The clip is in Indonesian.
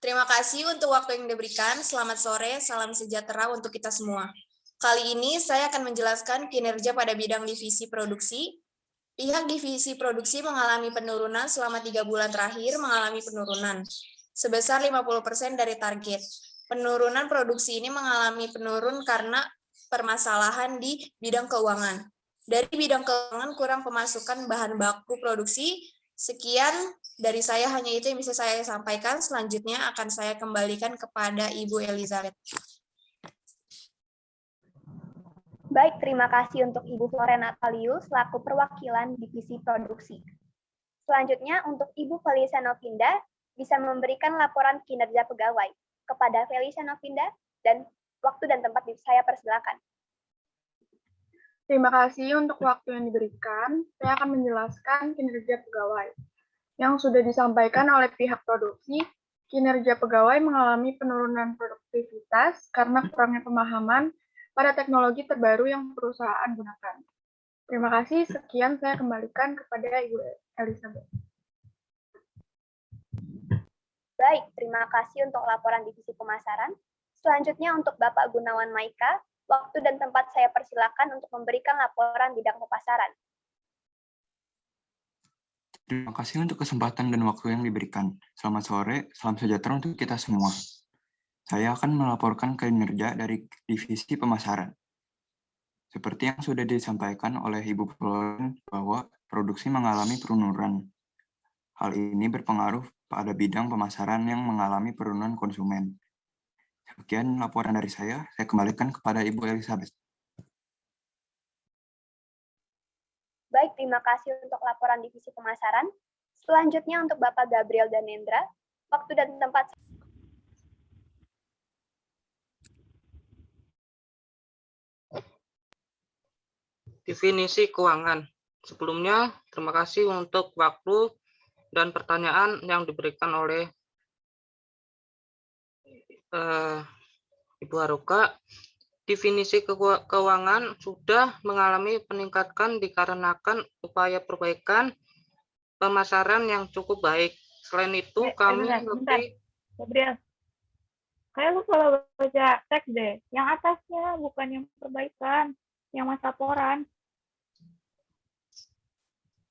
Terima kasih untuk waktu yang diberikan. Selamat sore, salam sejahtera untuk kita semua. Kali ini saya akan menjelaskan kinerja pada bidang divisi produksi. Pihak divisi produksi mengalami penurunan selama tiga bulan terakhir mengalami penurunan sebesar 50% dari target. Penurunan produksi ini mengalami penurun karena permasalahan di bidang keuangan. Dari bidang keuangan kurang pemasukan bahan baku produksi. Sekian dari saya hanya itu yang bisa saya sampaikan. Selanjutnya akan saya kembalikan kepada Ibu Elizabeth. Baik, terima kasih untuk Ibu Florena Taliu selaku perwakilan Divisi Produksi. Selanjutnya untuk Ibu Felicia Novinda bisa memberikan laporan kinerja pegawai. Kepada Felicia Novinda dan waktu dan tempat saya persilakan. Terima kasih untuk waktu yang diberikan. Saya akan menjelaskan kinerja pegawai. Yang sudah disampaikan oleh pihak produksi, kinerja pegawai mengalami penurunan produktivitas karena kurangnya pemahaman pada teknologi terbaru yang perusahaan gunakan. Terima kasih. Sekian saya kembalikan kepada Ibu Elizabeth. Baik, terima kasih untuk laporan divisi pemasaran. Selanjutnya untuk Bapak Gunawan Maika, waktu dan tempat saya persilakan untuk memberikan laporan bidang pemasaran. Terima kasih untuk kesempatan dan waktu yang diberikan. Selamat sore, salam sejahtera untuk kita semua. Saya akan melaporkan kinerja dari divisi pemasaran. Seperti yang sudah disampaikan oleh Ibu Floren bahwa produksi mengalami penurunan. Hal ini berpengaruh pada bidang pemasaran yang mengalami penurunan konsumen. Sekian laporan dari saya, saya kembalikan kepada Ibu Elizabeth. Baik, terima kasih untuk laporan divisi pemasaran. Selanjutnya untuk Bapak Gabriel Danendra, waktu dan tempat Definisi keuangan. Sebelumnya, terima kasih untuk waktu dan pertanyaan yang diberikan oleh uh, Ibu Haruka. Definisi keuangan sudah mengalami peningkatan dikarenakan upaya perbaikan pemasaran yang cukup baik. Selain itu, eh, kami bentar, lebih... Kayak lu kalau baca teks deh, yang atasnya bukan yang perbaikan, yang mas laporan.